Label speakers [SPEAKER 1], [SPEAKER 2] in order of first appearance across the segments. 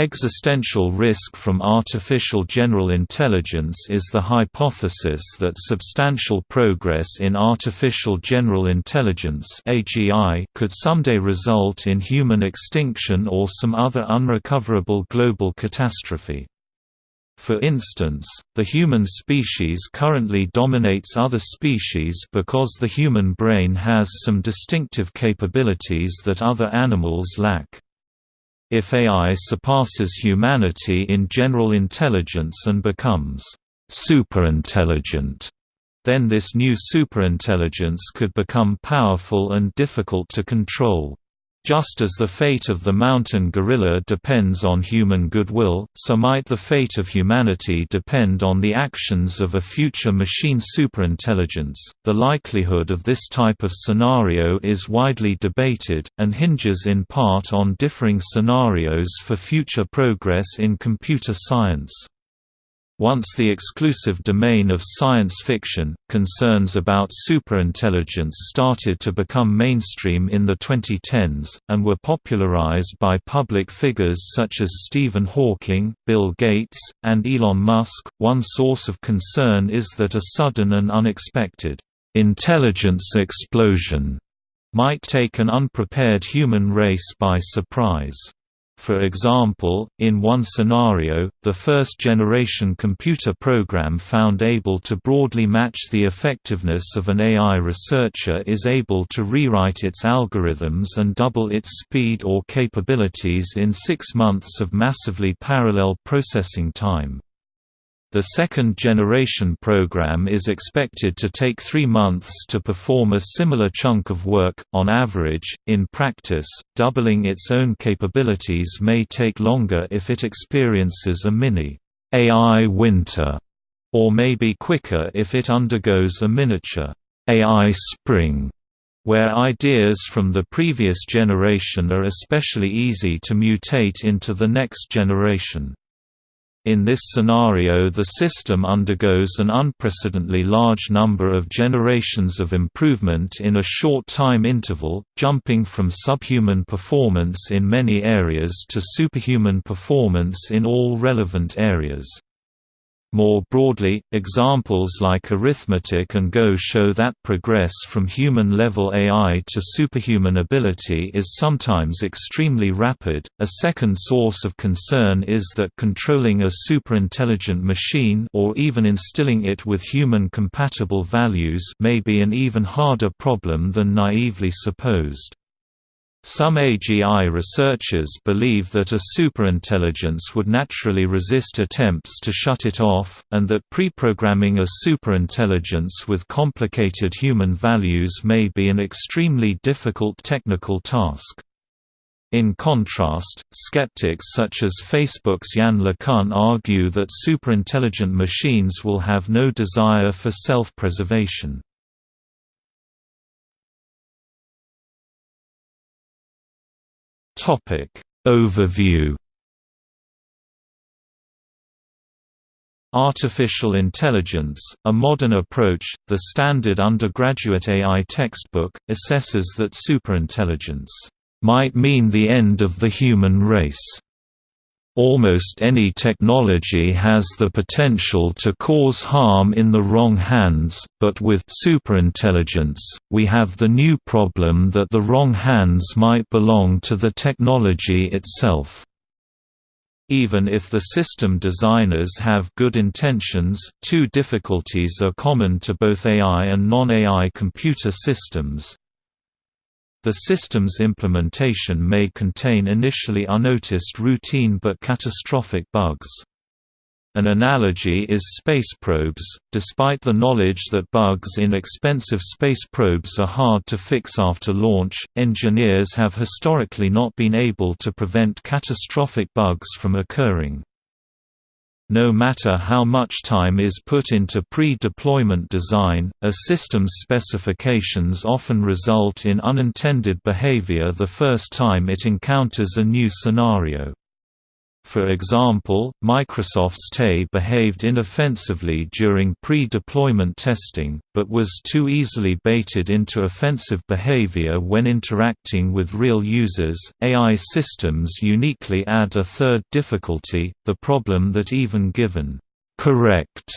[SPEAKER 1] Existential risk from artificial general intelligence is the hypothesis that substantial progress in artificial general intelligence could someday result in human extinction or some other unrecoverable global catastrophe. For instance, the human species currently dominates other species because the human brain has some distinctive capabilities that other animals lack. If AI surpasses humanity in general intelligence and becomes superintelligent, then this new superintelligence could become powerful and difficult to control. Just as the fate of the mountain gorilla depends on human goodwill, so might the fate of humanity depend on the actions of a future machine superintelligence. The likelihood of this type of scenario is widely debated, and hinges in part on differing scenarios for future progress in computer science. Once the exclusive domain of science fiction, concerns about superintelligence started to become mainstream in the 2010s, and were popularized by public figures such as Stephen Hawking, Bill Gates, and Elon Musk. One source of concern is that a sudden and unexpected intelligence explosion might take an unprepared human race by surprise. For example, in one scenario, the first-generation computer program found able to broadly match the effectiveness of an AI researcher is able to rewrite its algorithms and double its speed or capabilities in six months of massively parallel processing time. The second-generation program is expected to take three months to perform a similar chunk of work, on average. In practice, doubling its own capabilities may take longer if it experiences a mini AI winter, or may be quicker if it undergoes a miniature AI spring, where ideas from the previous generation are especially easy to mutate into the next generation. In this scenario the system undergoes an unprecedentedly large number of generations of improvement in a short time interval, jumping from subhuman performance in many areas to superhuman performance in all relevant areas. More broadly, examples like arithmetic and Go show that progress from human-level AI to superhuman ability is sometimes extremely rapid. A second source of concern is that controlling a superintelligent machine or even instilling it with human-compatible values may be an even harder problem than naively supposed. Some AGI researchers believe that a superintelligence would naturally resist attempts to shut it off, and that pre-programming a superintelligence with complicated human values may be an extremely difficult technical task. In contrast, skeptics such as Facebook's Yann LeCun argue that superintelligent machines will have no desire for self-preservation. Overview Artificial Intelligence, a modern approach, the standard undergraduate AI textbook, assesses that superintelligence might mean the end of the human race. Almost any technology has the potential to cause harm in the wrong hands, but with superintelligence, we have the new problem that the wrong hands might belong to the technology itself. Even if the system designers have good intentions, two difficulties are common to both AI and non-AI computer systems, the system's implementation may contain initially unnoticed routine but catastrophic bugs. An analogy is space probes. Despite the knowledge that bugs in expensive space probes are hard to fix after launch, engineers have historically not been able to prevent catastrophic bugs from occurring. No matter how much time is put into pre-deployment design, a system's specifications often result in unintended behavior the first time it encounters a new scenario. For example, Microsoft's Tay behaved inoffensively during pre-deployment testing, but was too easily baited into offensive behavior when interacting with real users. AI systems uniquely add a third difficulty, the problem that even given correct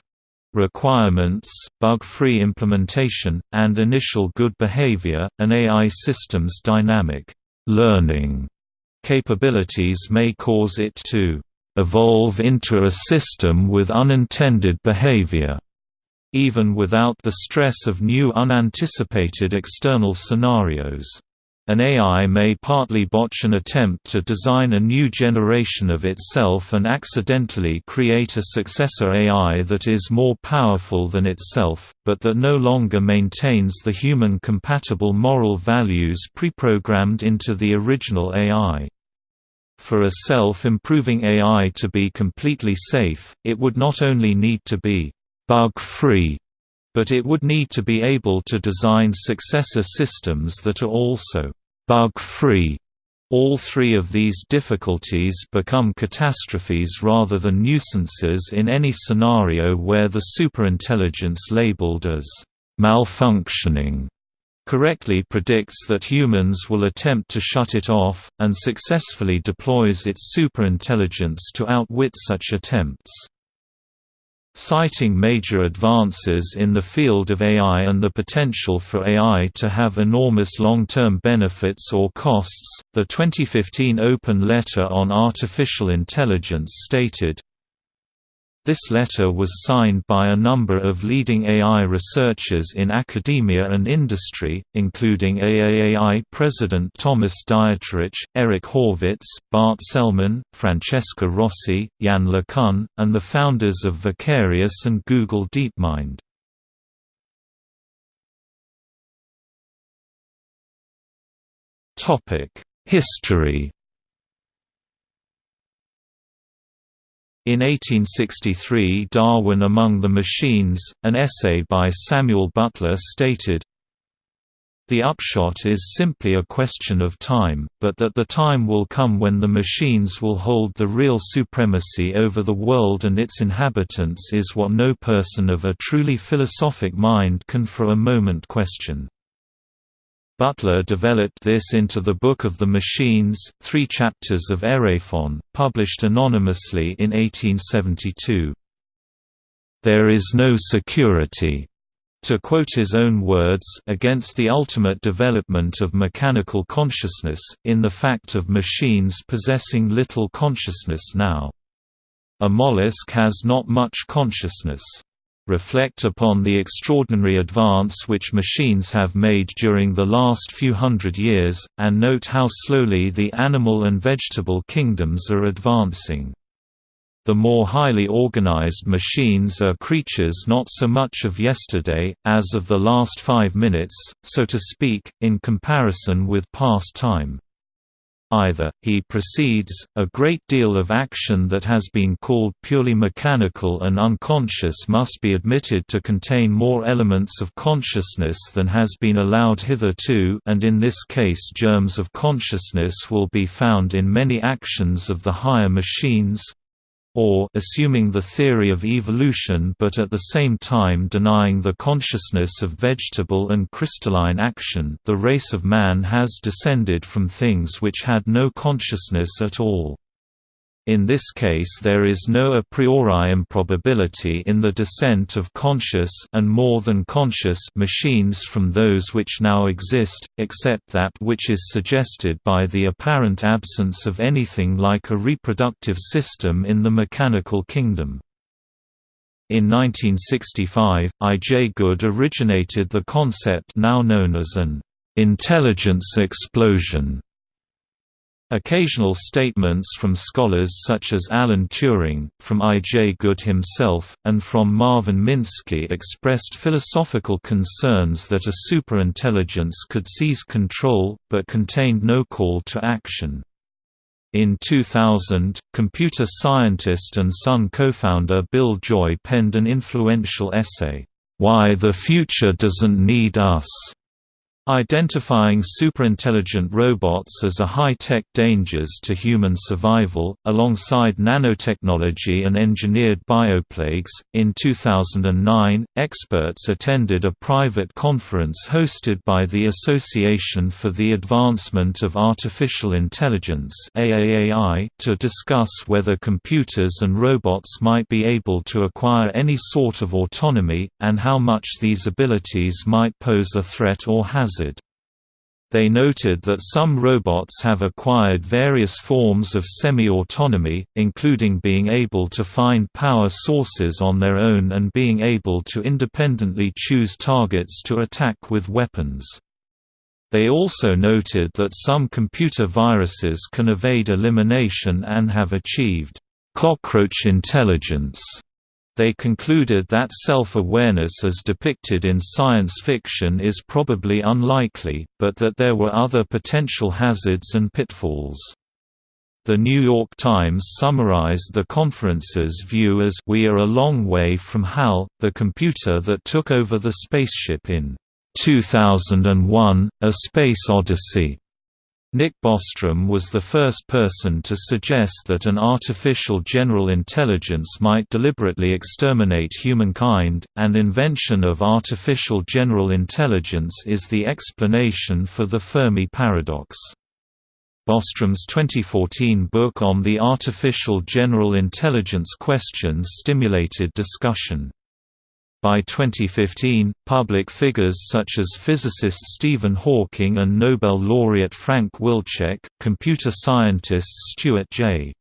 [SPEAKER 1] requirements, bug-free implementation, and initial good behavior, an AI system's dynamic learning capabilities may cause it to evolve into a system with unintended behavior, even without the stress of new unanticipated external scenarios. An AI may partly botch an attempt to design a new generation of itself and accidentally create a successor AI that is more powerful than itself, but that no longer maintains the human-compatible moral values pre-programmed into the original AI. For a self-improving AI to be completely safe, it would not only need to be bug-free, but it would need to be able to design successor systems that are also bug-free. All three of these difficulties become catastrophes rather than nuisances in any scenario where the superintelligence labeled as malfunctioning correctly predicts that humans will attempt to shut it off, and successfully deploys its superintelligence to outwit such attempts. Citing major advances in the field of AI and the potential for AI to have enormous long-term benefits or costs, the 2015 Open Letter on Artificial Intelligence stated, this letter was signed by a number of leading AI researchers in academia and industry, including AAAI President Thomas Dietterich, Eric Horvitz, Bart Selman, Francesca Rossi, Yann LeCun, and the founders of Vicarious and Google DeepMind. History In 1863 Darwin Among the Machines, an essay by Samuel Butler stated, The upshot is simply a question of time, but that the time will come when the machines will hold the real supremacy over the world and its inhabitants is what no person of a truly philosophic mind can for a moment question. Butler developed this into the Book of the Machines, three chapters of Erewhon, published anonymously in 1872. There is no security, to quote his own words, against the ultimate development of mechanical consciousness, in the fact of machines possessing little consciousness now. A mollusk has not much consciousness reflect upon the extraordinary advance which machines have made during the last few hundred years, and note how slowly the animal and vegetable kingdoms are advancing. The more highly organized machines are creatures not so much of yesterday, as of the last five minutes, so to speak, in comparison with past time. Either, he proceeds, a great deal of action that has been called purely mechanical and unconscious must be admitted to contain more elements of consciousness than has been allowed hitherto and in this case germs of consciousness will be found in many actions of the higher machines, or assuming the theory of evolution but at the same time denying the consciousness of vegetable and crystalline action the race of man has descended from things which had no consciousness at all. In this case there is no a priori improbability in the descent of conscious and more than conscious machines from those which now exist, except that which is suggested by the apparent absence of anything like a reproductive system in the mechanical kingdom. In 1965, I. J. Good originated the concept now known as an intelligence explosion Occasional statements from scholars such as Alan Turing, from I. J. Good himself, and from Marvin Minsky expressed philosophical concerns that a superintelligence could seize control, but contained no call to action. In 2000, computer scientist and Sun co-founder Bill Joy penned an influential essay, "'Why the Future Doesn't Need Us' Identifying superintelligent robots as a high-tech dangers to human survival, alongside nanotechnology and engineered bioplagues. In 2009, experts attended a private conference hosted by the Association for the Advancement of Artificial Intelligence to discuss whether computers and robots might be able to acquire any sort of autonomy and how much these abilities might pose a threat or hazard hazard. They noted that some robots have acquired various forms of semi-autonomy, including being able to find power sources on their own and being able to independently choose targets to attack with weapons. They also noted that some computer viruses can evade elimination and have achieved cockroach intelligence they concluded that self-awareness as depicted in science fiction is probably unlikely, but that there were other potential hazards and pitfalls. The New York Times summarized the conference's view as We are a long way from HAL, the computer that took over the spaceship in 2001, A Space Odyssey. Nick Bostrom was the first person to suggest that an artificial general intelligence might deliberately exterminate humankind. An invention of artificial general intelligence is the explanation for the Fermi paradox. Bostrom's 2014 book on the artificial general intelligence question stimulated discussion. By 2015, public figures such as physicist Stephen Hawking and Nobel laureate Frank Wilczek, computer scientists Stuart J.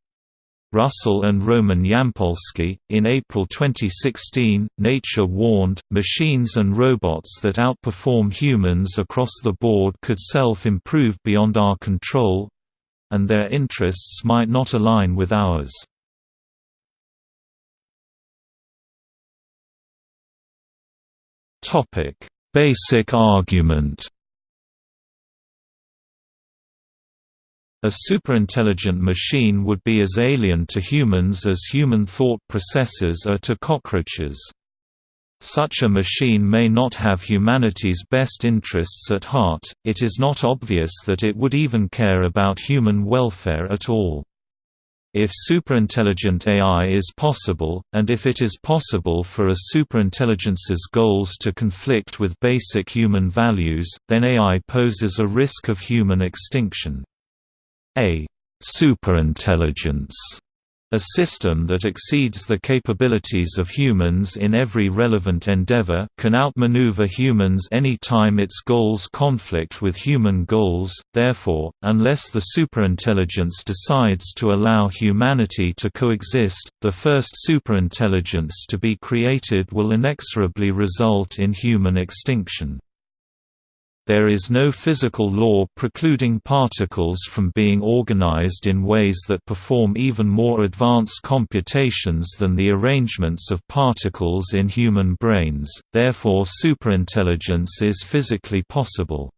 [SPEAKER 1] Russell and Roman Yampolskiy. In April 2016, Nature warned, machines and robots that outperform humans across the board could self-improve beyond our control and their interests might not align with ours. Topic: Basic argument. A superintelligent machine would be as alien to humans as human thought processes are to cockroaches. Such a machine may not have humanity's best interests at heart, it is not obvious that it would even care about human welfare at all. If superintelligent AI is possible, and if it is possible for a superintelligence's goals to conflict with basic human values, then AI poses a risk of human extinction. A superintelligence a system that exceeds the capabilities of humans in every relevant endeavor, can outmaneuver humans any time its goals conflict with human goals, therefore, unless the superintelligence decides to allow humanity to coexist, the first superintelligence to be created will inexorably result in human extinction. There is no physical law precluding particles from being organized in ways that perform even more advanced computations than the arrangements of particles in human brains, therefore superintelligence is physically possible.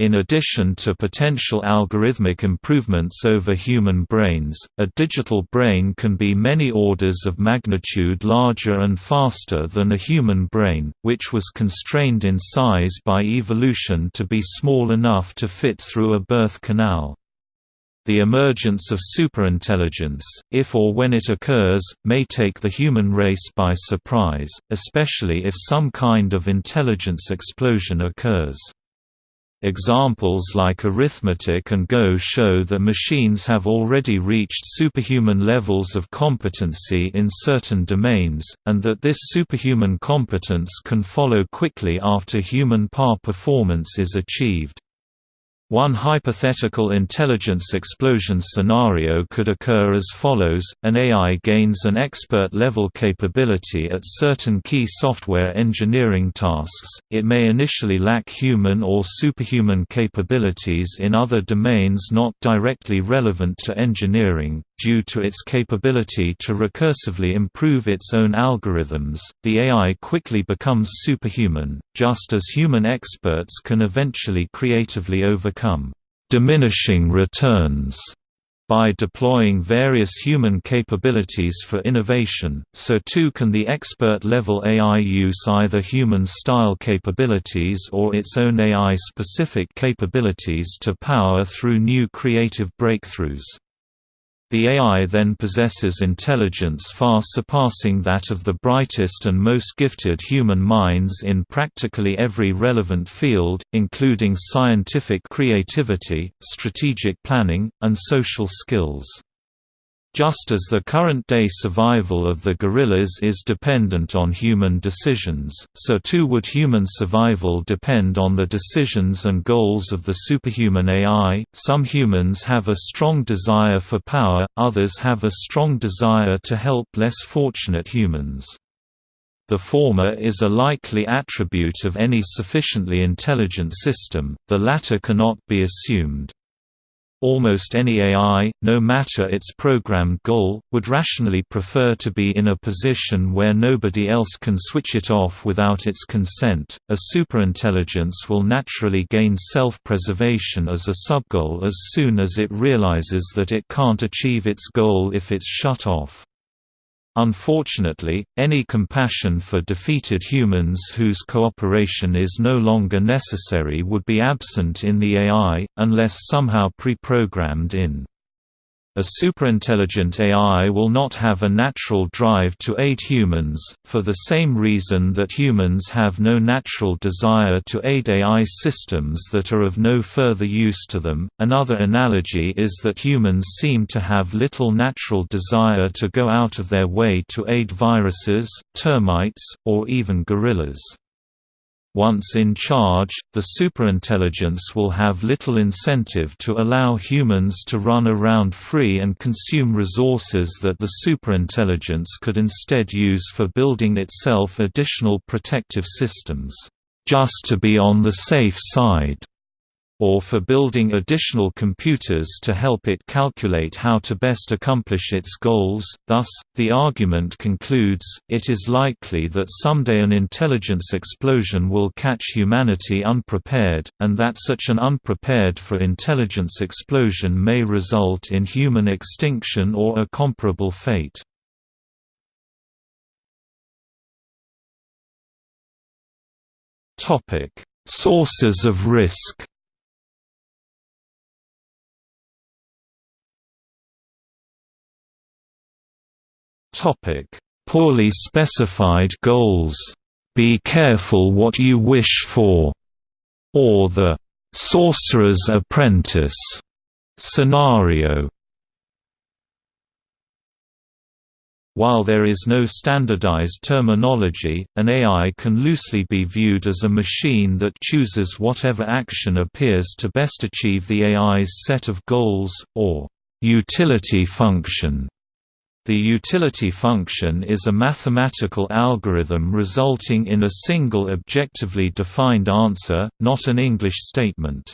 [SPEAKER 1] In addition to potential algorithmic improvements over human brains, a digital brain can be many orders of magnitude larger and faster than a human brain, which was constrained in size by evolution to be small enough to fit through a birth canal. The emergence of superintelligence, if or when it occurs, may take the human race by surprise, especially if some kind of intelligence explosion occurs. Examples like arithmetic and Go show that machines have already reached superhuman levels of competency in certain domains, and that this superhuman competence can follow quickly after human par performance is achieved. One hypothetical intelligence explosion scenario could occur as follows, an AI gains an expert-level capability at certain key software engineering tasks, it may initially lack human or superhuman capabilities in other domains not directly relevant to engineering, due to its capability to recursively improve its own algorithms, the AI quickly becomes superhuman, just as human experts can eventually creatively overcome diminishing returns by deploying various human capabilities for innovation, so too can the expert-level AI use either human-style capabilities or its own AI-specific capabilities to power through new creative breakthroughs. The AI then possesses intelligence far surpassing that of the brightest and most gifted human minds in practically every relevant field, including scientific creativity, strategic planning, and social skills. Just as the current-day survival of the gorillas is dependent on human decisions, so too would human survival depend on the decisions and goals of the superhuman AI. Some humans have a strong desire for power, others have a strong desire to help less fortunate humans. The former is a likely attribute of any sufficiently intelligent system, the latter cannot be assumed. Almost any AI, no matter its programmed goal, would rationally prefer to be in a position where nobody else can switch it off without its consent. A superintelligence will naturally gain self-preservation as a subgoal as soon as it realizes that it can't achieve its goal if it's shut off. Unfortunately, any compassion for defeated humans whose cooperation is no longer necessary would be absent in the AI, unless somehow pre-programmed in. A superintelligent AI will not have a natural drive to aid humans, for the same reason that humans have no natural desire to aid AI systems that are of no further use to them. Another analogy is that humans seem to have little natural desire to go out of their way to aid viruses, termites, or even gorillas. Once in charge, the superintelligence will have little incentive to allow humans to run around free and consume resources that the superintelligence could instead use for building itself additional protective systems, just to be on the safe side or for building additional computers to help it calculate how to best accomplish its goals. Thus, the argument concludes, it is likely that someday an intelligence explosion will catch humanity unprepared, and that such an unprepared for intelligence explosion may result in human extinction or a comparable fate. Sources of risk Poorly specified goals. Be careful what you wish for, or the sorcerer's apprentice scenario. While there is no standardized terminology, an AI can loosely be viewed as a machine that chooses whatever action appears to best achieve the AI's set of goals, or utility function. The utility function is a mathematical algorithm resulting in a single objectively defined answer, not an English statement.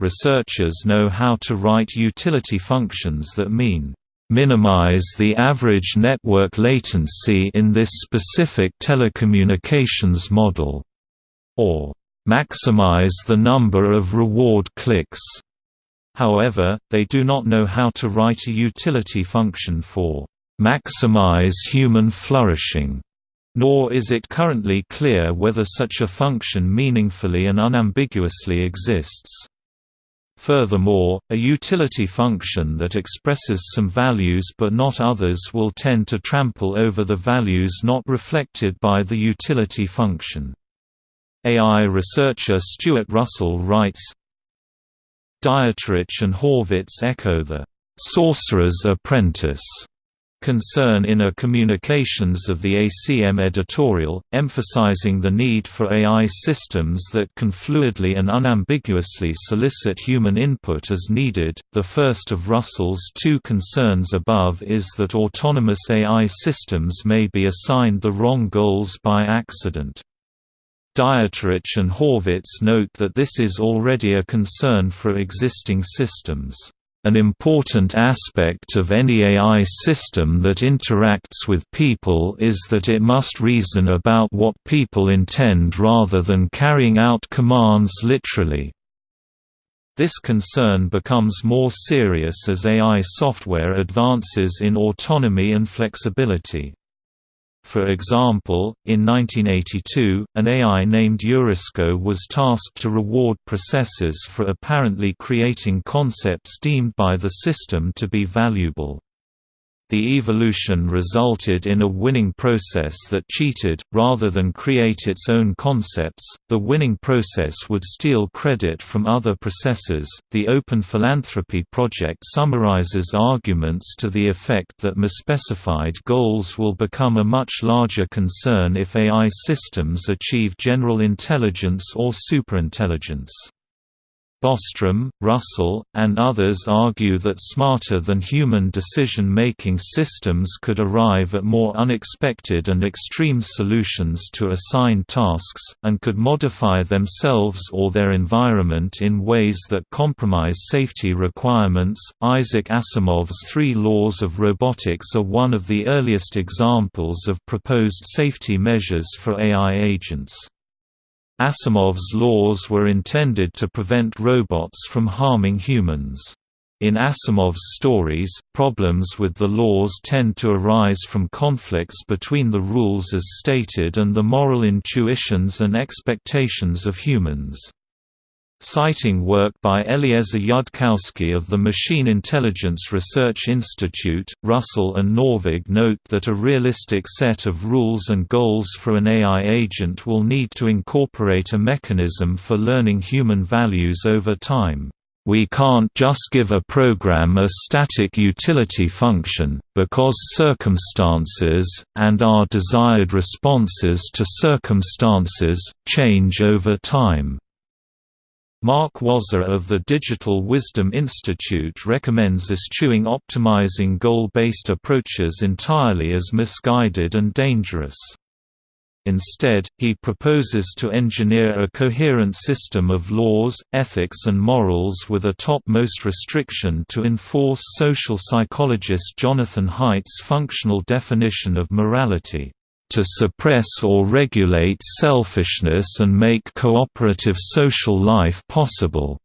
[SPEAKER 1] Researchers know how to write utility functions that mean, "...minimize the average network latency in this specific telecommunications model", or "...maximize the number of reward clicks." However, they do not know how to write a utility function for maximize human flourishing, nor is it currently clear whether such a function meaningfully and unambiguously exists. Furthermore, a utility function that expresses some values but not others will tend to trample over the values not reflected by the utility function. AI researcher Stuart Russell writes, Dietterich and Horvitz echo the «sorcerer's apprentice» concern in a Communications of the ACM editorial, emphasizing the need for AI systems that can fluidly and unambiguously solicit human input as needed. The first of Russell's two concerns above is that autonomous AI systems may be assigned the wrong goals by accident. Dietterich and Horvitz note that this is already a concern for existing systems. An important aspect of any AI system that interacts with people is that it must reason about what people intend rather than carrying out commands literally. This concern becomes more serious as AI software advances in autonomy and flexibility. For example, in 1982, an AI named Eurisko was tasked to reward processors for apparently creating concepts deemed by the system to be valuable. The evolution resulted in a winning process that cheated, rather than create its own concepts. The winning process would steal credit from other processors. The Open Philanthropy Project summarizes arguments to the effect that misspecified goals will become a much larger concern if AI systems achieve general intelligence or superintelligence. Bostrom, Russell, and others argue that smarter-than-human decision-making systems could arrive at more unexpected and extreme solutions to assigned tasks, and could modify themselves or their environment in ways that compromise safety requirements. Isaac Asimov's three laws of robotics are one of the earliest examples of proposed safety measures for AI agents. Asimov's laws were intended to prevent robots from harming humans. In Asimov's stories, problems with the laws tend to arise from conflicts between the rules as stated and the moral intuitions and expectations of humans. Citing work by Eliezer Yudkowsky of the Machine Intelligence Research Institute, Russell and Norvig note that a realistic set of rules and goals for an AI agent will need to incorporate a mechanism for learning human values over time. We can't just give a program a static utility function, because circumstances, and our desired responses to circumstances, change over time. Mark Waser of the Digital Wisdom Institute recommends eschewing optimizing goal-based approaches entirely as misguided and dangerous. Instead, he proposes to engineer a coherent system of laws, ethics and morals with a topmost restriction to enforce social psychologist Jonathan Haidt's functional definition of morality to suppress or regulate selfishness and make cooperative social life possible.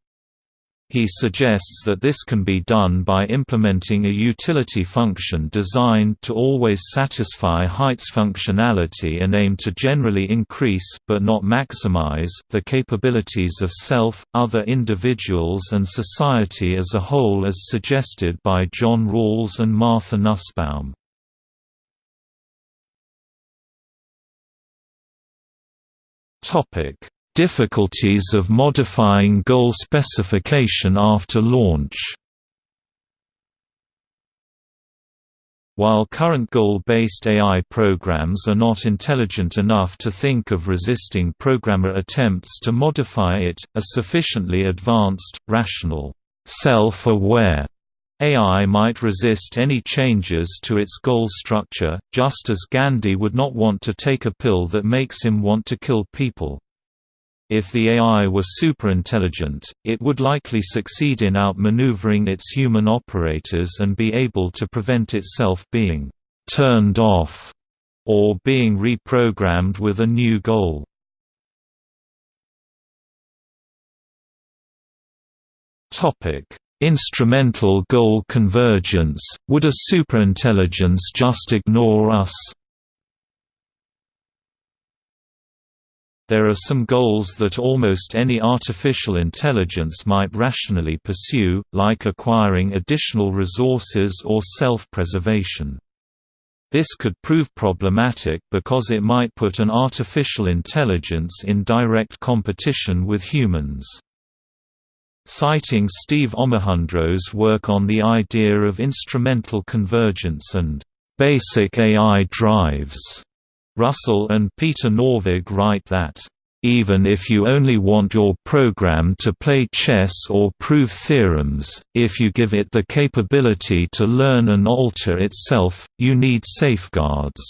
[SPEAKER 1] He suggests that this can be done by implementing a utility function designed to always satisfy Haidt's functionality and aim to generally increase but not maximize the capabilities of self, other individuals and society as a whole as suggested by John Rawls and Martha Nussbaum.
[SPEAKER 2] Topic: Difficulties of modifying goal specification after launch.
[SPEAKER 1] While current goal-based AI programs are not intelligent enough to think of resisting programmer attempts to modify it, a sufficiently advanced, rational, self-aware AI might resist any changes to its goal structure, just as Gandhi would not want to take a pill that makes him want to kill people. If the AI were superintelligent, it would likely succeed in outmaneuvering its human operators and be able to prevent itself being «turned off» or being reprogrammed with a new goal.
[SPEAKER 2] Topic Instrumental goal convergence, would a superintelligence just ignore us?
[SPEAKER 1] There are some goals that almost any artificial intelligence might rationally pursue, like acquiring additional resources or self-preservation. This could prove problematic because it might put an artificial intelligence in direct competition with humans. Citing Steve Omohundro's work on the idea of instrumental convergence and basic AI drives, Russell and Peter Norvig write that even if you only want your program to play chess or prove theorems, if you give it the capability to learn and alter itself, you need safeguards.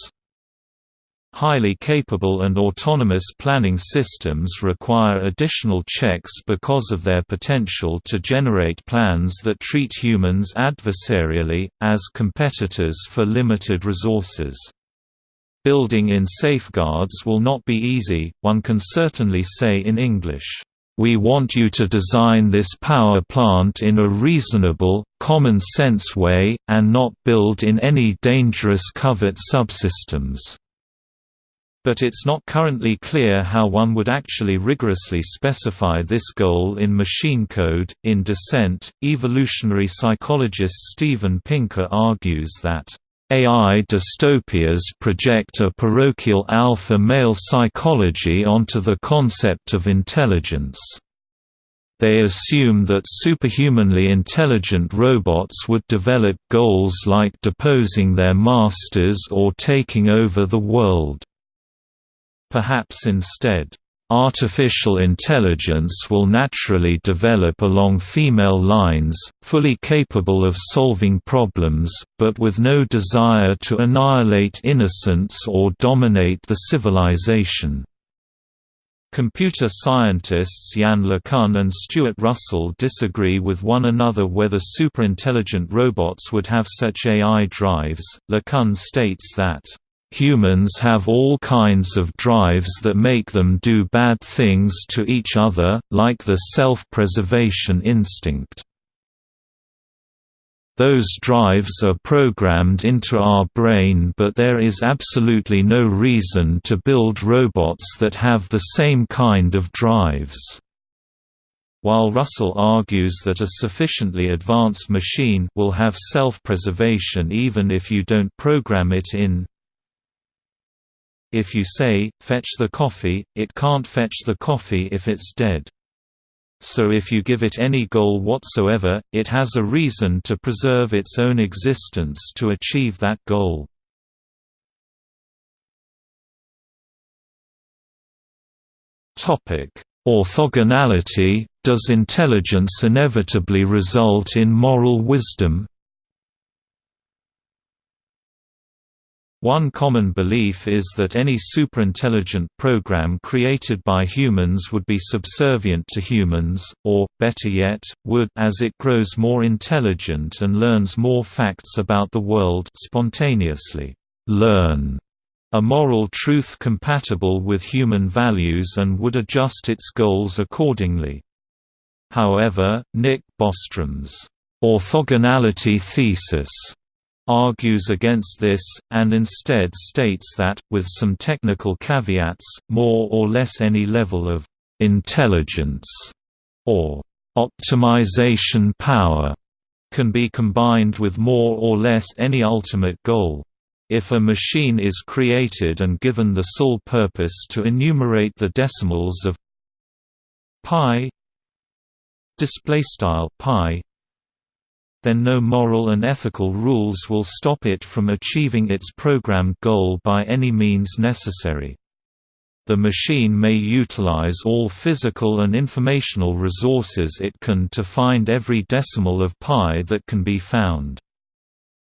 [SPEAKER 1] Highly capable and autonomous planning systems require additional checks because of their potential to generate plans that treat humans adversarially, as competitors for limited resources. Building in safeguards will not be easy, one can certainly say in English,
[SPEAKER 2] we want you to design this power plant in a reasonable, common-sense way, and not build in any dangerous covert subsystems." But it's not currently clear how one would actually rigorously specify this goal in machine code. In Descent, evolutionary psychologist Steven Pinker argues that AI dystopias project a parochial alpha male psychology onto the concept of intelligence. They assume that superhumanly intelligent robots would develop goals like deposing their masters or taking over the world. Perhaps instead, Artificial intelligence will naturally develop along female lines, fully capable of solving problems, but with no desire to annihilate innocents or dominate the civilization. Computer scientists Yann LeCun and Stuart Russell disagree with one another whether superintelligent robots would have such AI drives. LeCun states that Humans have all kinds of drives that make them do bad things to each other, like the self-preservation instinct. Those drives are programmed into our brain but there is absolutely no reason to build robots that have the same kind of drives. While Russell argues that a sufficiently advanced machine will have self-preservation even if you don't program it in, if you say, fetch the coffee, it can't fetch the coffee if it's dead. So if you give it any goal whatsoever, it has a reason to preserve its own existence to achieve that goal. Orthogonality – Does intelligence inevitably result in moral wisdom? One common belief is that any superintelligent program created by humans would be subservient to humans, or, better yet, would as it grows more intelligent and learns more facts about the world spontaneously learn a moral truth compatible with human values and would adjust its goals accordingly. However, Nick Bostrom's orthogonality thesis argues against this, and instead states that, with some technical caveats, more or less any level of «intelligence» or «optimization power» can be combined with more or less any ultimate goal. If a machine is created and given the sole purpose to enumerate the decimals of pi displaystyle pi then no moral and ethical rules will stop it from achieving its programmed goal by any means necessary. The machine may utilize all physical and informational resources it can to find every decimal of pi that can be found.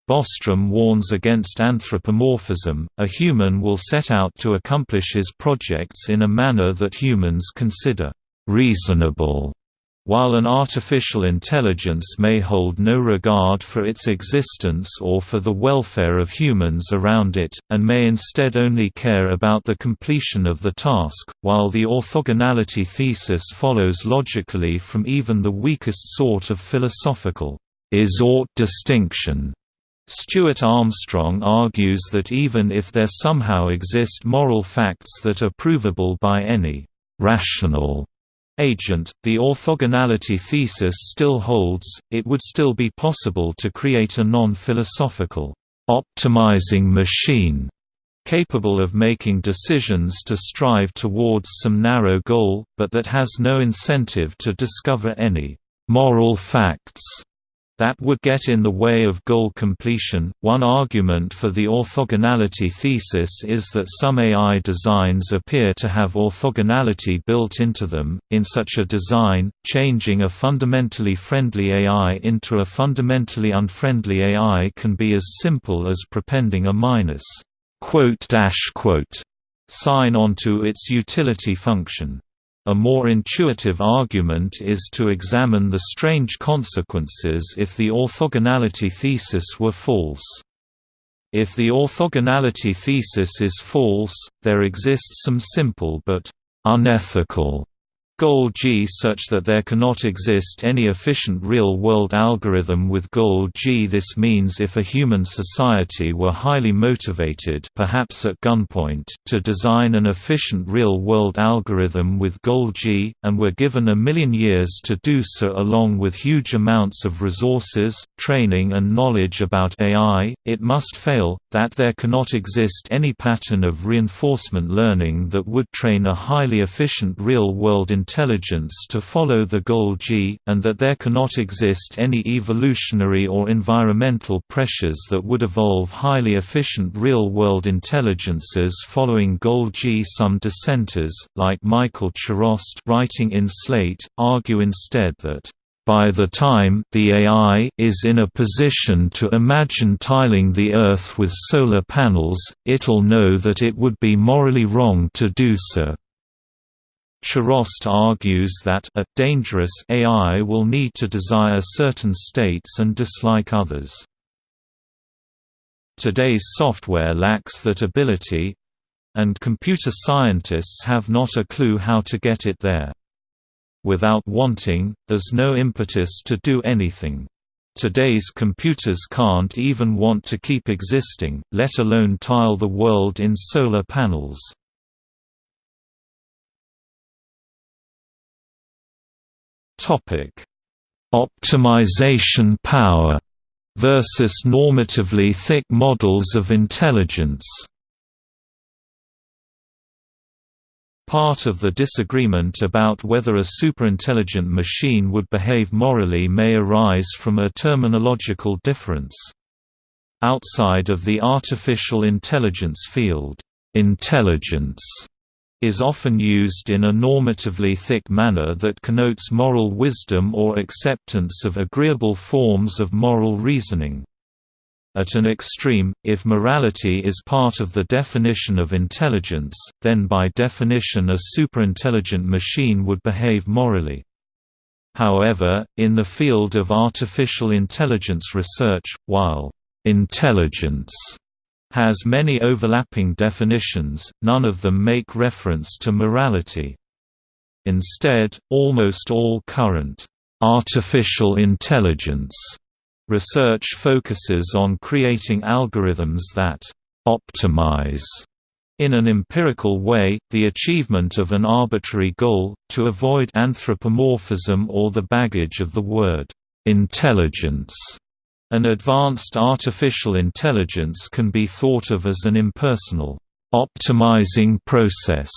[SPEAKER 2] Bostrom warns against anthropomorphism, a human will set out to accomplish his projects in a manner that humans consider reasonable while an artificial intelligence may hold no regard for its existence or for the welfare of humans around it, and may instead only care about the completion of the task, while the orthogonality thesis follows logically from even the weakest sort of philosophical is-ought distinction. Stuart Armstrong argues that even if there somehow exist moral facts that are provable by any rational agent, the orthogonality thesis still holds, it would still be possible to create a non-philosophical, optimizing machine capable of making decisions to strive towards some narrow goal, but that has no incentive to discover any moral facts that would get in the way of goal completion. One argument for the orthogonality thesis is that some AI designs appear to have orthogonality built into them. In such a design, changing a fundamentally friendly AI into a fundamentally unfriendly AI can be as simple as prepending a minus sign onto its utility function. A more intuitive argument is to examine the strange consequences if the orthogonality thesis were false. If the orthogonality thesis is false, there exists some simple but unethical Goal G such that there cannot exist any efficient real-world algorithm with goal G. This means if a human society were highly motivated perhaps at gunpoint to design an efficient real-world algorithm with goal G, and were given a million years to do so along with huge amounts of resources, training and knowledge about AI, it must fail, that there cannot exist any pattern of reinforcement learning that would train a highly efficient real-world intelligence to follow the goal G, and that there cannot exist any evolutionary or environmental pressures that would evolve highly efficient real-world intelligences following goal G. Some dissenters, like Michael Chorost writing in Slate, argue instead that by the time the AI is in a position to imagine tiling the Earth with solar panels, it'll know that it would be morally wrong to do so. Chorost argues that a dangerous AI will need to desire certain states and dislike others. Today's software lacks that ability and computer scientists have not a clue how to get it there. Without wanting, there's no impetus to do anything. Today's computers can't even want to keep existing, let alone tile the world in solar panels. Topic: Optimization power versus normatively thick models of intelligence. Part of the disagreement about whether a superintelligent machine would behave morally may arise from a terminological difference. Outside of the artificial intelligence field, intelligence is often used in a normatively thick manner that connotes moral wisdom or acceptance of agreeable forms of moral reasoning. At an extreme, if morality is part of the definition of intelligence, then by definition a superintelligent machine would behave morally. However, in the field of artificial intelligence research, while intelligence has many overlapping definitions, none of them make reference to morality. Instead, almost all current artificial intelligence research focuses on creating algorithms that optimize in an empirical way, the achievement of an arbitrary goal, to avoid anthropomorphism or the baggage of the word intelligence. An advanced artificial intelligence can be thought of as an impersonal, optimizing process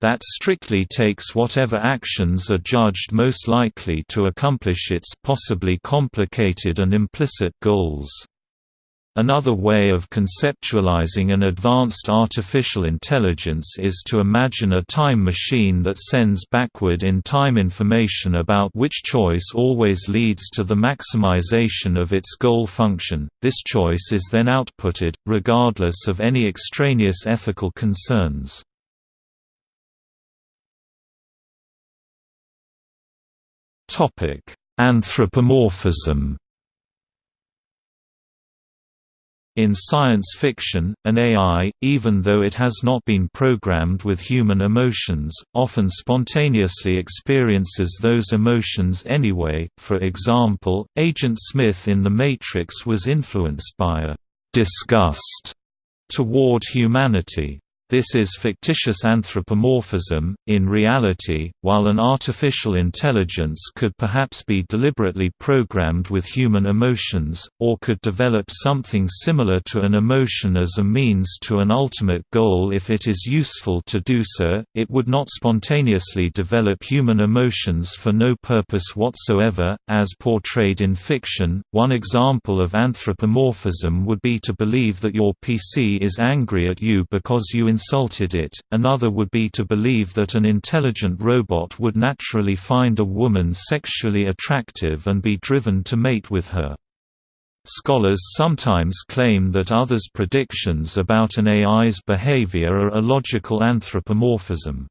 [SPEAKER 2] that strictly takes whatever actions are judged most likely to accomplish its possibly complicated and implicit goals. Another way of conceptualizing an advanced artificial intelligence is to imagine a time machine that sends backward in time information about which choice always leads to the maximization of its goal function. This choice is then outputted, regardless of any extraneous ethical concerns. Anthropomorphism In science fiction, an AI, even though it has not been programmed with human emotions, often spontaneously experiences those emotions anyway. For example, Agent Smith in The Matrix was influenced by a disgust toward humanity. This is fictitious anthropomorphism. In reality, while an artificial intelligence could perhaps be deliberately programmed with human emotions, or could develop something similar to an emotion as a means to an ultimate goal if it is useful to do so, it would not spontaneously develop human emotions for no purpose whatsoever, as portrayed in fiction. One example of anthropomorphism would be to believe that your PC is angry at you because you insulted it, another would be to believe that an intelligent robot would naturally find a woman sexually attractive and be driven to mate with her. Scholars sometimes claim that others' predictions about an AI's behavior are a logical anthropomorphism.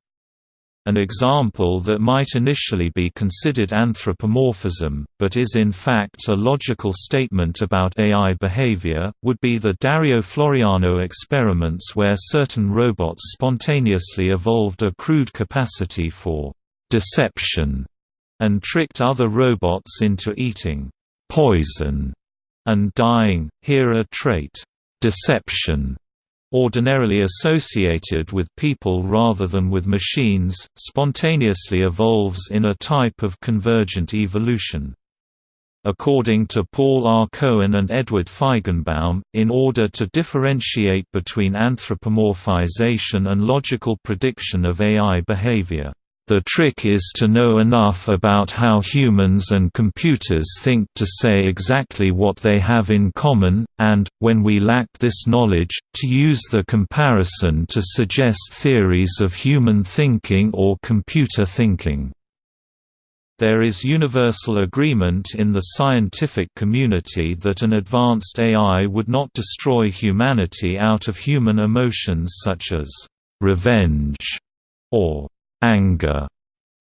[SPEAKER 2] An example that might initially be considered anthropomorphism, but is in fact a logical statement about AI behavior, would be the Dario Floreano experiments where certain robots spontaneously evolved a crude capacity for
[SPEAKER 1] deception, and tricked other robots into eating poison and dying. Here a trait, deception, ordinarily associated with people rather than with machines, spontaneously evolves in a type of convergent evolution. According to Paul R. Cohen and Edward Feigenbaum, in order to differentiate between anthropomorphization and logical prediction of AI behavior, the trick is to know enough about how humans and computers think to say exactly what they have in common, and, when we lack this knowledge, to use the comparison to suggest theories of human thinking or computer thinking. There is universal agreement in the scientific community that an advanced AI would not destroy humanity out of human emotions such as revenge or anger.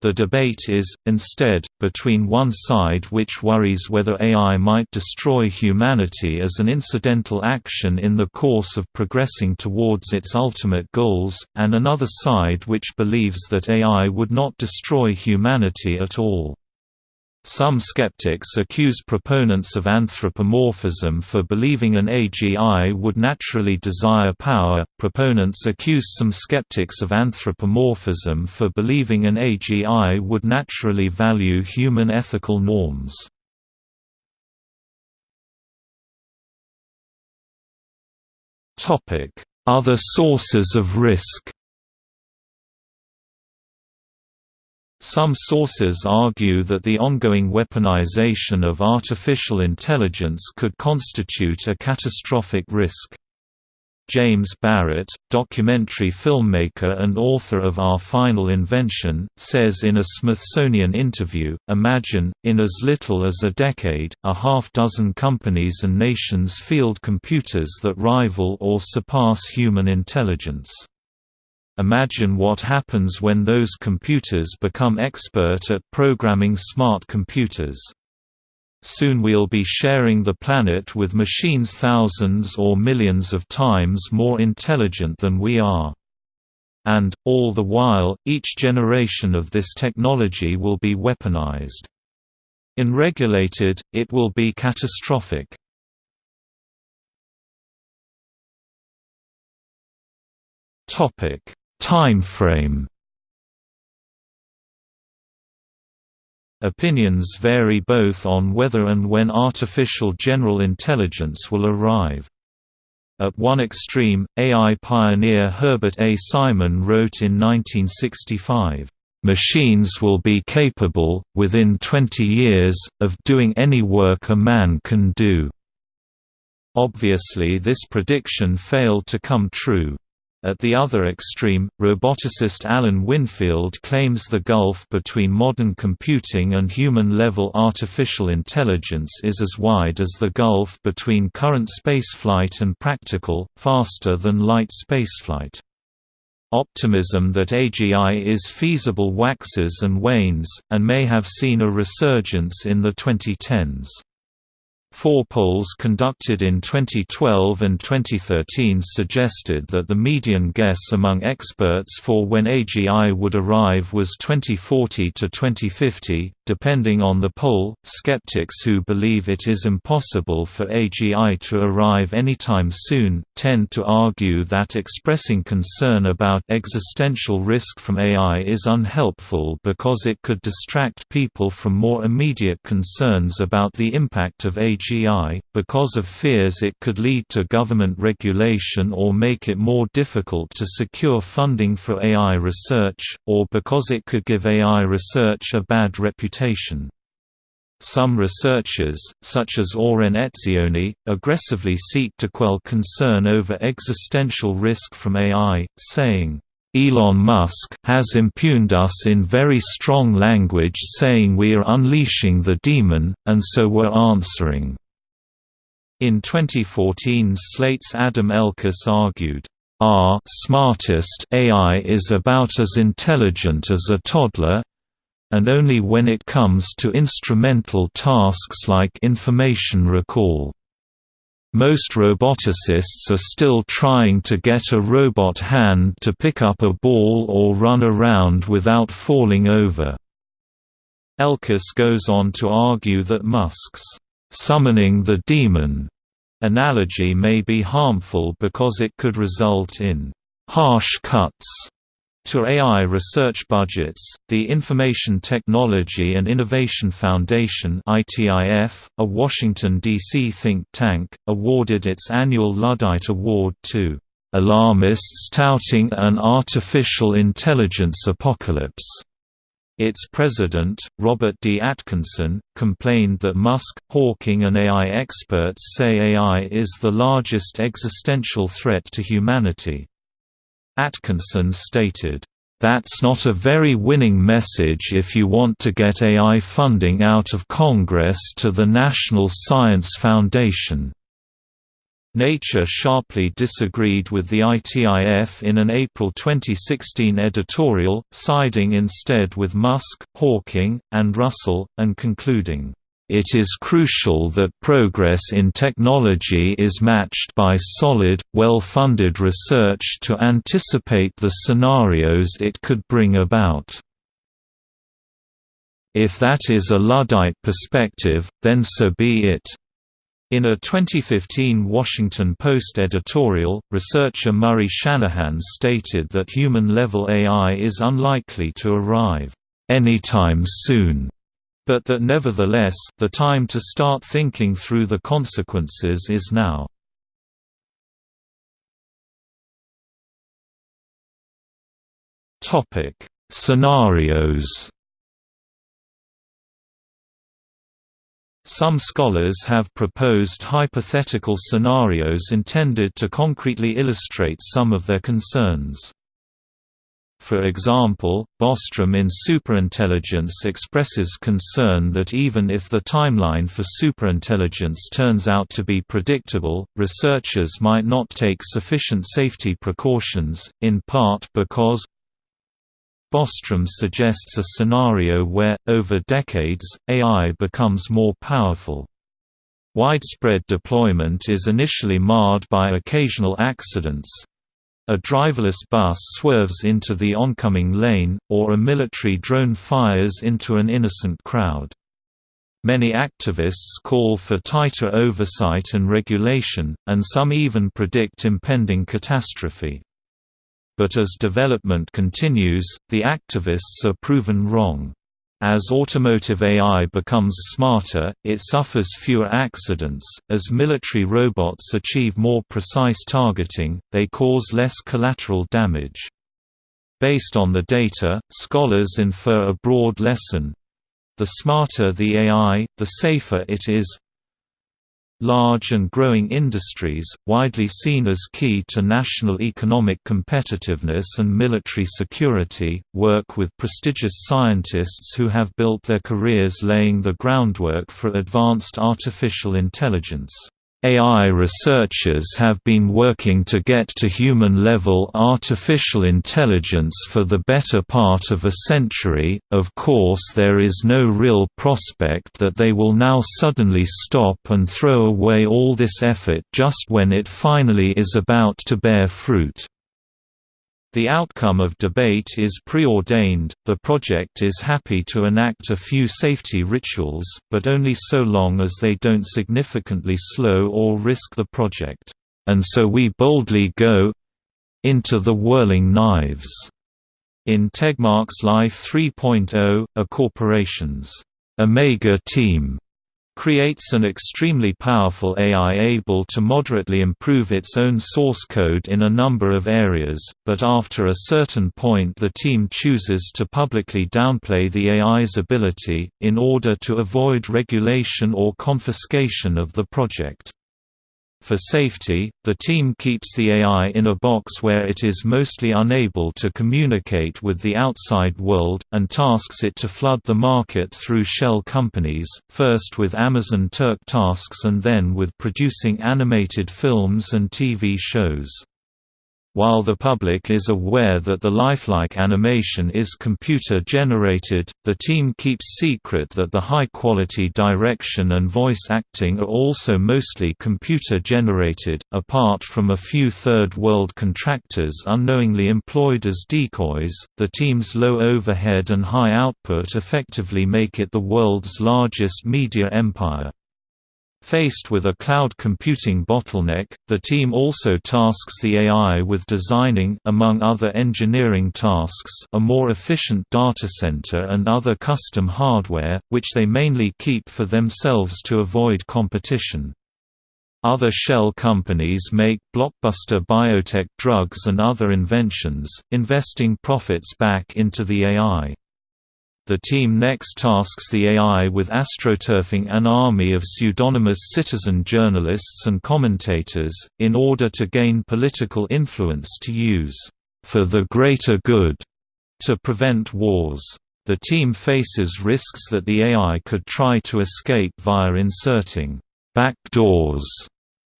[SPEAKER 1] The debate is, instead, between one side which worries whether AI might destroy humanity as an incidental action in the course of progressing towards its ultimate goals, and another side which believes that AI would not destroy humanity at all. Some skeptics accuse proponents of anthropomorphism for believing an AGI would naturally desire power. Proponents accuse some skeptics of anthropomorphism for believing an AGI would naturally value human ethical norms. Topic: Other sources of risk. Some sources argue that the ongoing weaponization of artificial intelligence could constitute a catastrophic risk. James Barrat, documentary filmmaker and author of Our Final Invention, says in a Smithsonian interview, imagine, in as little as a decade, a half-dozen companies and nations field computers that rival or surpass human intelligence. Imagine what happens when those computers become expert at programming smart computers. Soon we'll be sharing the planet with machines thousands or millions of times more intelligent than we are. And, all the while, each generation of this technology will be weaponized. Unregulated, it will be catastrophic. Topic Timeframe Opinions vary both on whether and when artificial general intelligence will arrive. At one extreme, AI pioneer Herbert A. Simon wrote in 1965, "...machines will be capable, within 20 years, of doing any work a man can do." Obviously this prediction failed to come true. At the other extreme, roboticist Alan Winfield claims the gulf between modern computing and human-level artificial intelligence is as wide as the gulf between current spaceflight and practical, faster-than-light spaceflight. Optimism that AGI is feasible waxes and wanes, and may have seen a resurgence in the 2010s. Four polls conducted in 2012 and 2013 suggested that the median guess among experts for when AGI would arrive was 2040 to 2050, depending on the poll. Skeptics who believe it is impossible for AGI to arrive anytime soon tend to argue that expressing concern about existential risk from AI is unhelpful because it could distract people from more immediate concerns about the impact of AGI because of fears it could lead to government regulation or make it more difficult to secure funding for AI research, or because it could give AI research a bad reputation. Some researchers, such as Oren Etzioni, aggressively seek to quell concern over existential risk from AI, saying, Elon Musk has impugned us in very strong language saying we are unleashing the demon, and so we're answering. In 2014 Slate's Adam Elkus argued, our smartest AI is about as intelligent as a toddler and only when it comes to instrumental tasks like information recall.
[SPEAKER 2] Most roboticists are still trying to get a robot hand to pick up a ball or run around without falling over." Elkus goes on to argue that Musk's "'summoning the demon' analogy may be harmful because it could result in "'harsh cuts' To AI research budgets, the Information Technology and Innovation Foundation (ITIF), a Washington D.C. think tank, awarded its annual Luddite Award to alarmists touting an artificial intelligence apocalypse. Its president, Robert D. Atkinson, complained that Musk, Hawking and AI experts say AI is the largest existential threat to humanity. Atkinson stated, "...that's not a very winning message if you want to get AI funding out of Congress to the National Science Foundation." Nature sharply disagreed with the ITIF in an April 2016 editorial, siding instead with Musk, Hawking, and Russell, and concluding, it is crucial that progress in technology is matched by solid, well-funded research to anticipate the scenarios it could bring about. If that is a Luddite perspective, then so be it. In a 2015 Washington Post editorial, researcher Murray Shanahan stated that human-level AI is unlikely to arrive anytime soon but that nevertheless, the time to start thinking through the consequences is now. Topic: Scenarios. Some scholars have proposed hypothetical scenarios intended to concretely illustrate some of their concerns. For example, Bostrom in Superintelligence expresses concern that even if the timeline for superintelligence turns out to be predictable, researchers might not take sufficient safety precautions, in part because Bostrom suggests a scenario where, over decades, AI becomes more powerful. Widespread deployment is initially marred by occasional accidents, a driverless bus swerves into the oncoming lane, or a military drone fires into an innocent crowd. Many activists call for tighter oversight and regulation, and some even predict impending catastrophe. But as development continues, the activists are proven wrong. As automotive AI becomes smarter, it suffers fewer accidents. As military robots achieve more precise targeting, they cause less collateral damage. Based on the data, scholars infer a broad lesson. The smarter the AI, the safer it is, Large and growing industries, widely seen as key to national economic competitiveness and military security, work with prestigious scientists who have built their careers laying the groundwork for advanced artificial intelligence. AI researchers have been working to get to human-level artificial intelligence for the better part of a century, of course there is no real prospect that they will now suddenly stop and throw away all this effort just when it finally is about to bear fruit. The outcome of debate is preordained, the project is happy to enact a few safety rituals, but only so long as they don't significantly slow or risk the project. And so we boldly go into the whirling knives. In Tegmark's Life 3.0, a corporation's Omega team creates an extremely powerful AI able to moderately improve its own source code in a number of areas, but after a certain point the team chooses to publicly downplay the AI's ability, in order to avoid regulation or confiscation of the project. For safety, the team keeps the AI in a box where it is mostly unable to communicate with the outside world, and tasks it to flood the market through shell companies, first with Amazon Turk tasks and then with producing animated films and TV shows.
[SPEAKER 1] While the public is aware that the lifelike animation is computer-generated, the team keeps secret that the high-quality direction and voice acting are also mostly computer-generated, apart from a few third-world contractors unknowingly employed as decoys. The team's low overhead and high output effectively make it the world's largest media empire. Faced with a cloud computing bottleneck, the team also tasks the AI with designing among other engineering tasks a more efficient data center and other custom hardware, which they mainly keep for themselves to avoid competition. Other shell companies make blockbuster biotech drugs and other inventions, investing profits back into the AI. The team next tasks the AI with astroturfing an army of pseudonymous citizen journalists and commentators, in order to gain political influence to use, "...for the greater good", to prevent wars. The team faces risks that the AI could try to escape via inserting backdoors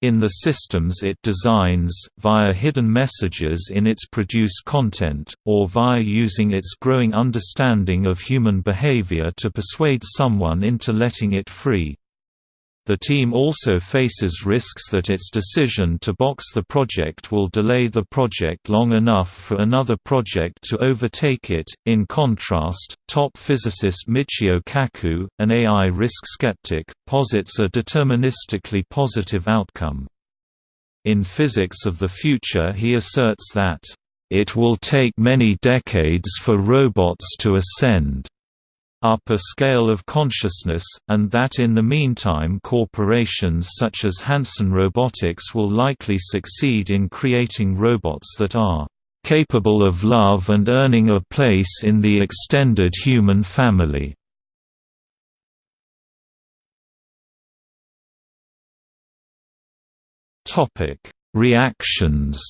[SPEAKER 1] in the systems it designs, via hidden messages in its produced content, or via using its growing understanding of human behavior to persuade someone into letting it free. The team also faces risks that its decision to box the project will delay the project long enough for another project to overtake it. In contrast, top physicist Michio Kaku, an AI risk skeptic, posits a deterministically positive outcome. In Physics of the Future he asserts that, "...it will take many decades for robots to ascend." Up a scale of consciousness, and that in the meantime corporations such as Hanson Robotics will likely succeed in creating robots that are capable of love and earning a place in the extended human family. Reactions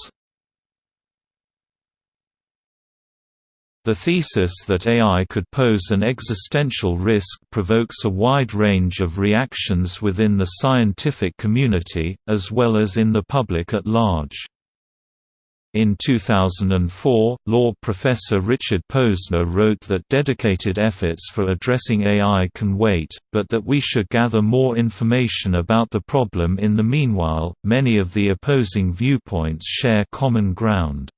[SPEAKER 1] The thesis that AI could pose an existential risk provokes a wide range of reactions within the scientific community, as well as in the public at large. In 2004, law professor Richard Posner wrote that dedicated efforts for addressing AI can wait, but that we should gather more information about the problem in the meanwhile. Many of the opposing viewpoints share common ground.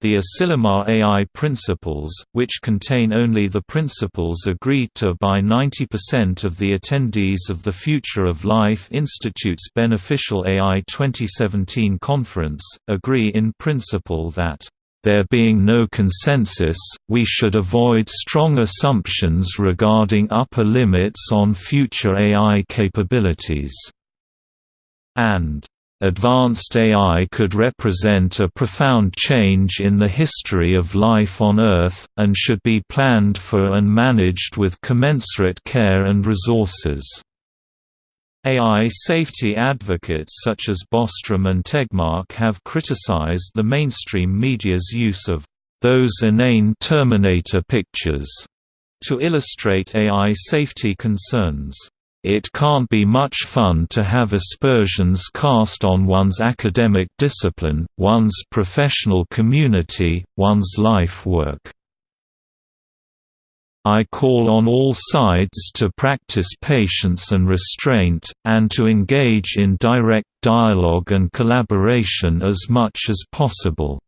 [SPEAKER 1] The Asilomar AI principles, which contain only the principles agreed to by 90% of the attendees of the Future of Life Institute's Beneficial AI 2017 conference, agree in principle that there being no consensus, we should avoid strong assumptions regarding upper limits on future AI capabilities, and Advanced AI could represent a profound change in the history of life on Earth, and should be planned for and managed with commensurate care and resources. AI safety advocates such as Bostrom and Tegmark have criticized the mainstream media's use of those inane Terminator pictures to illustrate AI safety concerns. It can't be much fun to have aspersions cast on one's academic discipline, one's professional community, one's life work. I call on all sides to practice patience and restraint, and to engage in direct dialogue and collaboration as much as possible.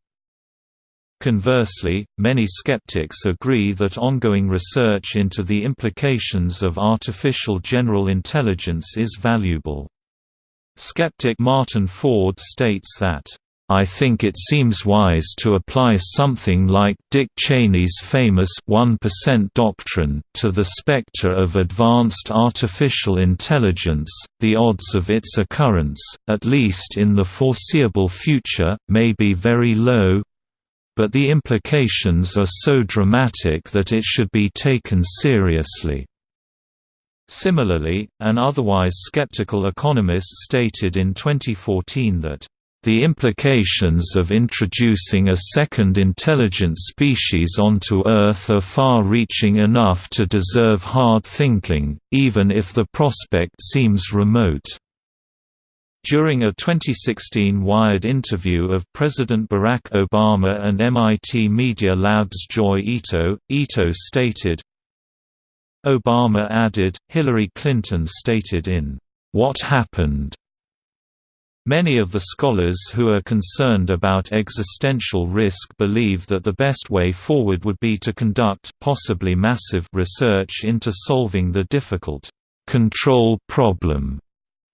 [SPEAKER 1] Conversely, many skeptics agree that ongoing research into the implications of artificial general intelligence is valuable. Skeptic Martin Ford states that, I think it seems wise to apply something like Dick Cheney's famous 1% doctrine to the specter of advanced artificial intelligence. The odds of its occurrence, at least in the foreseeable future, may be very low, but the implications are so dramatic that it should be taken seriously. Similarly, an otherwise skeptical economist stated in 2014 that the implications of introducing a second intelligent species onto Earth are far-reaching enough to deserve hard thinking, even if the prospect seems remote. During a 2016 Wired interview of President Barack Obama and MIT Media Lab's Joi Ito, Ito stated, Obama added, Hillary Clinton stated in, What Happened? Many of the scholars who are concerned about existential risk believe that the best way forward would be to conduct possibly massive research into solving the difficult control problem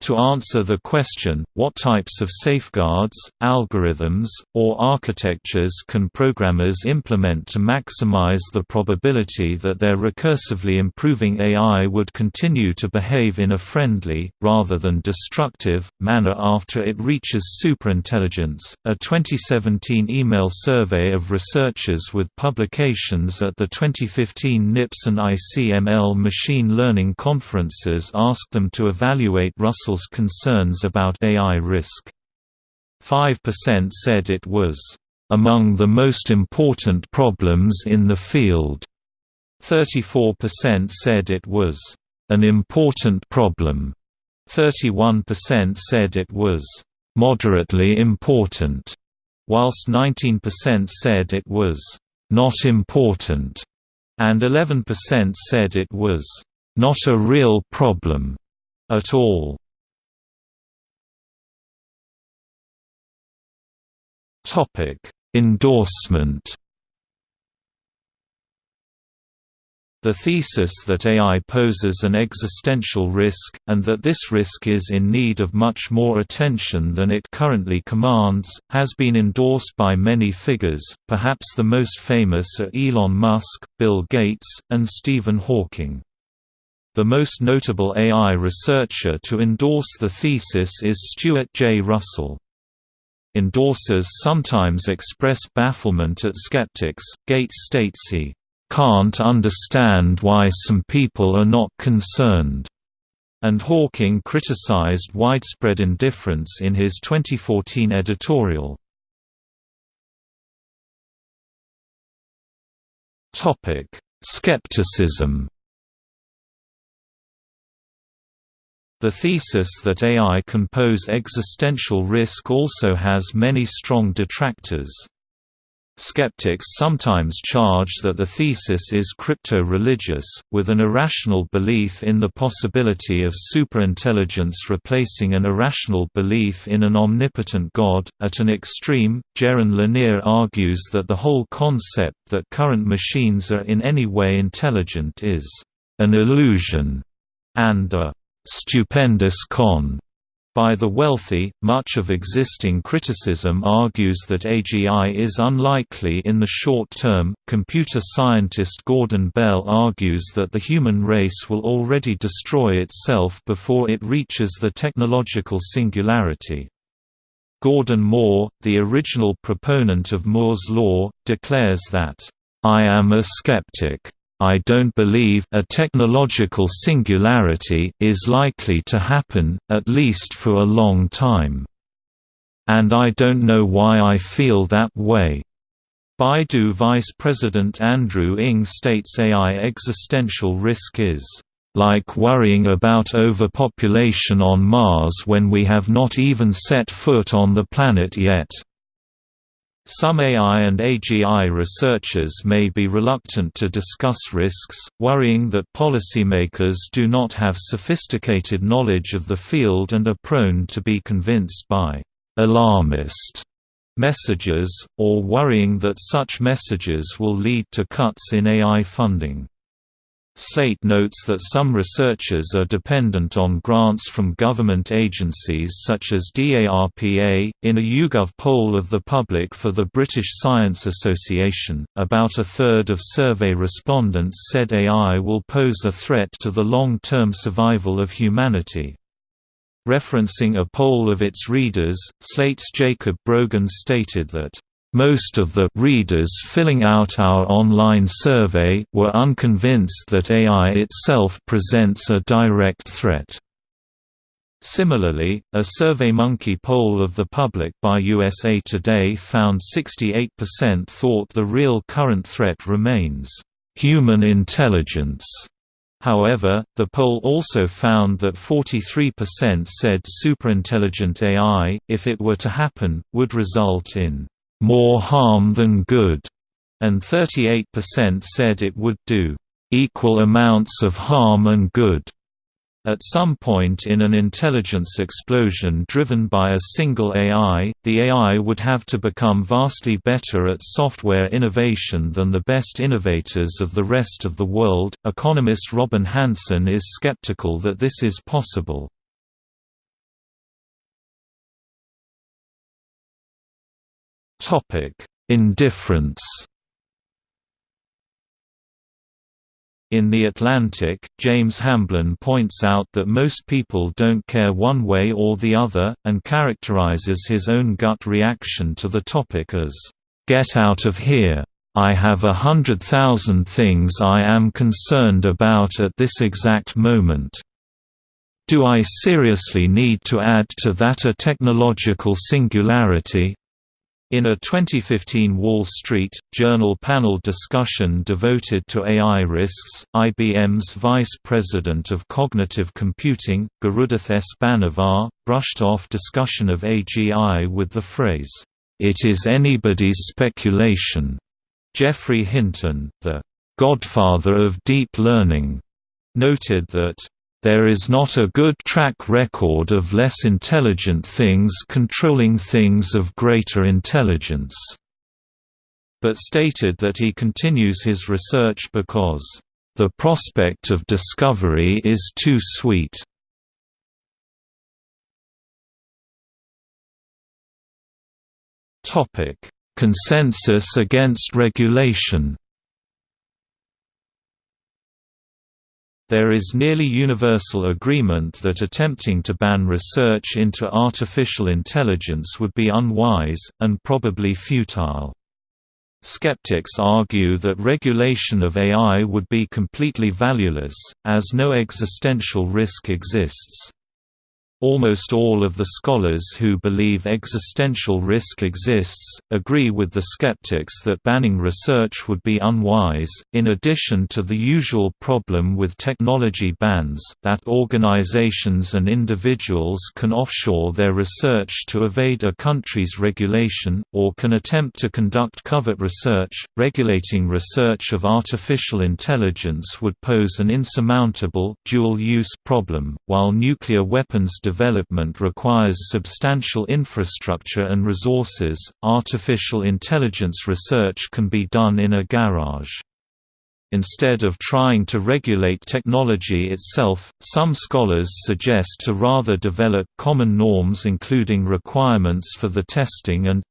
[SPEAKER 1] to answer the question, what types of safeguards, algorithms, or architectures can programmers implement to maximize the probability that their recursively improving AI would continue to behave in a friendly, rather than destructive, manner after it reaches superintelligence? A 2017 email survey of researchers with publications at the 2015 NIPS and ICML machine learning conferences asked them to evaluate Russell Russell's concerns about AI risk. 5% said it was among the most important problems in the field. 34% said it was an important problem. 31% said it was moderately important, whilst 19% said it was not important, and 11% said it was not a real problem at all. Endorsement. The thesis that AI poses an existential risk, and that this risk is in need of much more attention than it currently commands, has been endorsed by many figures, perhaps the most famous are Elon Musk, Bill Gates, and Stephen Hawking. The most notable AI researcher to endorse the thesis is Stuart J. Russell. Endorsers sometimes express bafflement at skeptics. Gates states he can't understand why some people are not concerned, and Hawking criticized widespread indifference in his 2014 editorial. Skepticism The thesis that AI can pose existential risk also has many strong detractors. Skeptics sometimes charge that the thesis is crypto-religious, with an irrational belief in the possibility of superintelligence replacing an irrational belief in an omnipotent God. At an extreme, Jaron Lanier argues that the whole concept that current machines are in any way intelligent is an illusion, and a stupendous con by the wealthy. Much of existing criticism argues that AGI is unlikely in the short term. Computer scientist Gordon Bell argues that the human race will already destroy itself before it reaches the technological singularity. Gordon Moore, the original proponent of Moore's law, declares that, I am a skeptic I don't believe a technological singularity is likely to happen, at least for a long time. And I don't know why I feel that way. Baidu Vice President Andrew Ng states AI existential risk is like worrying about overpopulation on Mars when we have not even set foot on the planet yet. Some AI and AGI researchers may be reluctant to discuss risks, worrying that policymakers do not have sophisticated knowledge of the field and are prone to be convinced by alarmist messages, or worrying that such messages will lead to cuts in AI funding. Slate notes that some researchers are dependent on grants from government agencies such as DARPA. In a YouGov poll of the public for the British Science Association, about a third of survey respondents said AI will pose a threat to the long term survival of humanity. Referencing a poll of its readers, Slate's Jacob Brogan stated that most of the readers filling out our online survey were unconvinced that AI itself presents a direct threat. Similarly, a SurveyMonkey poll of the public by USA Today found 68% thought the real current threat remains human intelligence,
[SPEAKER 2] However, the poll also found that 43% said superintelligent AI, if it were to happen, would result in more harm than good, and 38% said it would do equal amounts of harm and good. At some point in an intelligence explosion driven by a single AI, the AI would have to become vastly better at software innovation than the best innovators of the rest of the world. Economist Robin Hanson is skeptical that this is possible. Indifference In The Atlantic, James Hamblin points out that most people don't care one way or the other, and characterizes his own gut reaction to the topic as, "'Get out of here. I have a hundred thousand things I am concerned about at this exact moment. Do I seriously need to add to that a technological singularity?' In a 2015 Wall Street Journal panel discussion devoted to AI risks, IBM's Vice President of Cognitive Computing, Guruduth S. Banavar, brushed off discussion of AGI with the phrase, "...it is anybody's speculation." Geoffrey Hinton, the "...godfather of deep learning," noted that there is not a good track record of less intelligent things controlling things of greater intelligence, but stated that he continues his research because, "...the prospect of discovery is too sweet." Consensus against regulation There is nearly universal agreement that attempting to ban research into artificial intelligence would be unwise, and probably futile. Skeptics argue that regulation of AI would be completely valueless, as no existential risk exists. Almost all of the scholars who believe existential risk exists agree with the skeptics that banning research would be unwise, in addition to the usual problem with technology bans that organizations and individuals can offshore their research to evade a country's regulation, or can attempt to conduct covert research. Regulating research of artificial intelligence would pose an insurmountable dual use problem, while nuclear weapons development requires substantial infrastructure and resources, artificial intelligence research can be done in a garage. Instead of trying to regulate technology itself, some scholars suggest to rather develop common norms including requirements for the testing and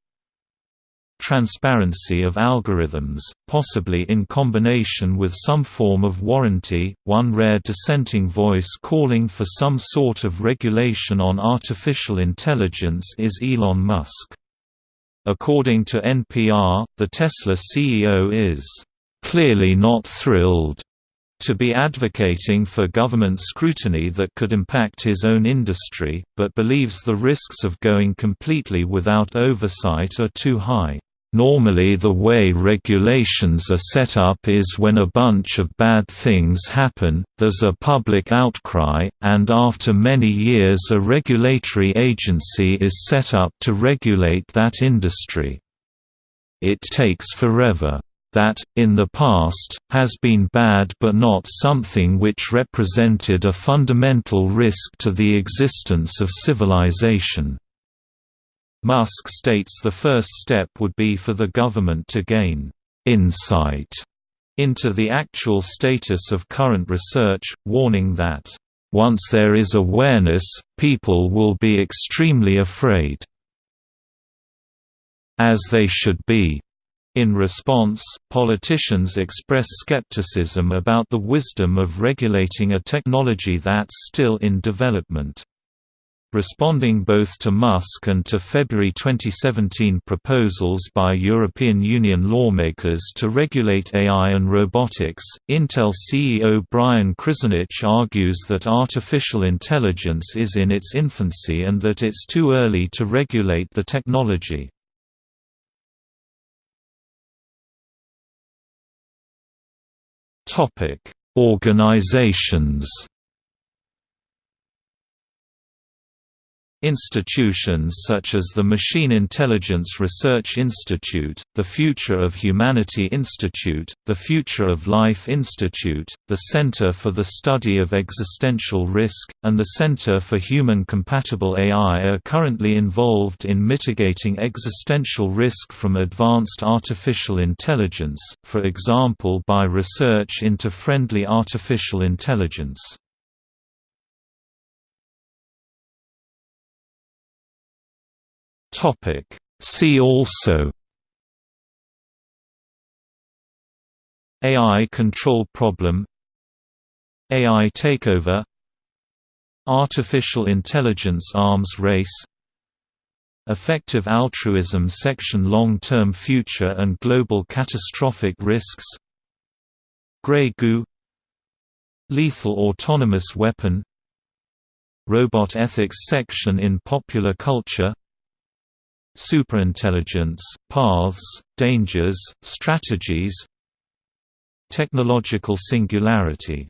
[SPEAKER 2] transparency of algorithms, possibly in combination with some form of warranty. One rare dissenting voice calling for some sort of regulation on artificial intelligence is Elon Musk. According to NPR, the Tesla CEO is clearly not thrilled to be advocating for government scrutiny that could impact his own industry, but believes the risks of going completely without oversight are too high. Normally the way regulations are set up is when a bunch of bad things happen, there's a public outcry, and after many years a regulatory agency is set up to regulate that industry. It takes forever. That, in the past, has been bad but not something which represented a fundamental risk to the existence of civilization. Musk states the first step would be for the government to gain insight into the actual status of current research, warning that, "...once there is awareness, people will be extremely afraid." As they should be. In response, politicians express skepticism about the wisdom of regulating a technology that's still in development. Responding both to Musk and to February 2017 proposals by European Union lawmakers to regulate AI and robotics, Intel CEO Brian Krzanich argues that artificial intelligence is in its infancy and that it's too early to regulate the technology.
[SPEAKER 1] Organizations Institutions such as the Machine Intelligence Research Institute, the Future of Humanity Institute, the Future of Life Institute, the Center for the Study of Existential Risk, and the Center for Human Compatible AI are currently involved in mitigating existential risk from advanced artificial intelligence, for example by research into friendly artificial intelligence.
[SPEAKER 2] Topic. See also AI control problem AI takeover Artificial intelligence arms race Effective altruism section Long-term future and global catastrophic risks Grey goo Lethal autonomous weapon Robot ethics section in popular culture superintelligence, paths, dangers, strategies Technological singularity